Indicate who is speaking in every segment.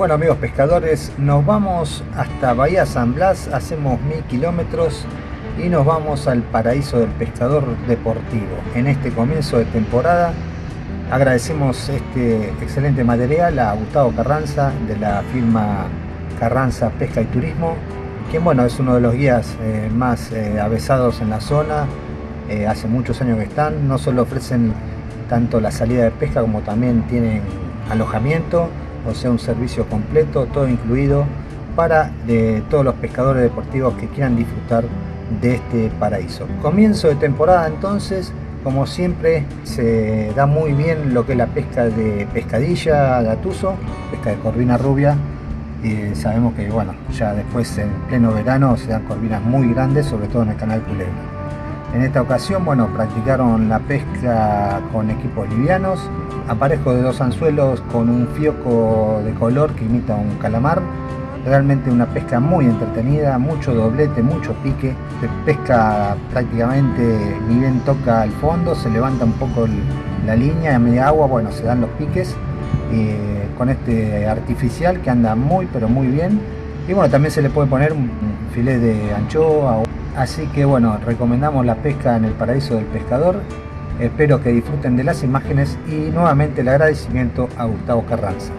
Speaker 1: Bueno amigos pescadores, nos vamos hasta Bahía San Blas, hacemos mil kilómetros y nos vamos al paraíso del pescador deportivo. En este comienzo de temporada agradecemos este excelente material a Gustavo Carranza de la firma Carranza Pesca y Turismo, quien bueno, es uno de los guías eh, más eh, avesados en la zona, eh, hace muchos años que están, no solo ofrecen tanto la salida de pesca como también tienen alojamiento, o sea un servicio completo, todo incluido para todos los pescadores deportivos que quieran disfrutar de este paraíso. Comienzo de temporada entonces, como siempre se da muy bien lo que es la pesca de pescadilla, gatuso, pesca de corvina rubia, y sabemos que bueno, ya después en pleno verano se dan corvinas muy grandes, sobre todo en el canal Culebra. En esta ocasión, bueno, practicaron la pesca con equipos livianos, aparejo de dos anzuelos con un fioco de color que imita un calamar. Realmente una pesca muy entretenida, mucho doblete, mucho pique. Se pesca prácticamente ni bien toca el fondo, se levanta un poco la línea, a media agua, bueno, se dan los piques. Eh, con este artificial que anda muy pero muy bien. Y bueno, también se le puede poner un filet de anchoa. Así que bueno, recomendamos la pesca en el paraíso del pescador Espero que disfruten de las imágenes y nuevamente el agradecimiento a Gustavo Carranza.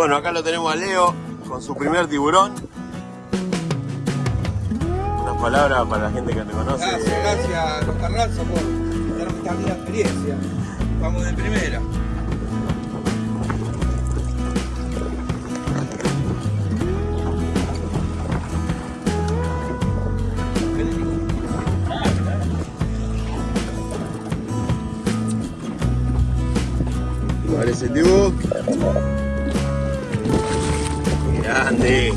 Speaker 2: Bueno, acá lo tenemos a Leo con su primer tiburón. Unas palabras para la gente que te conoce.
Speaker 3: Gracias, gracias los Carranza por darnos esta linda experiencia. Vamos de primera.
Speaker 2: Parece tibu. Grande.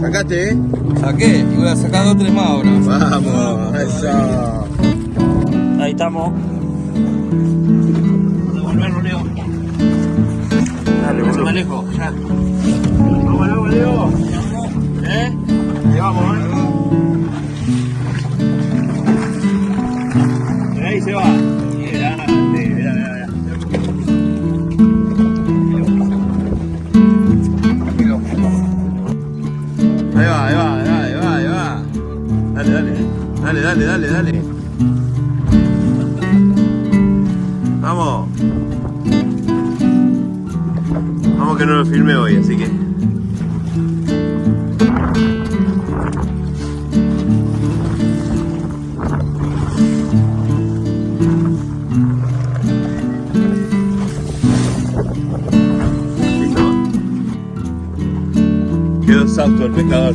Speaker 2: ¿Sacaste, eh?
Speaker 3: Saqué y voy a sacar dos tres más ahora.
Speaker 2: Vamos, eso.
Speaker 4: Ahí estamos. Devolverlo, Leo.
Speaker 2: Dale,
Speaker 4: No se me
Speaker 2: boludo.
Speaker 4: alejo, ya.
Speaker 2: Vamos agua, Leo. Dale, dale, dale. Vamos. Vamos que no lo filmé hoy, así que. Quedó exhausto el pescador.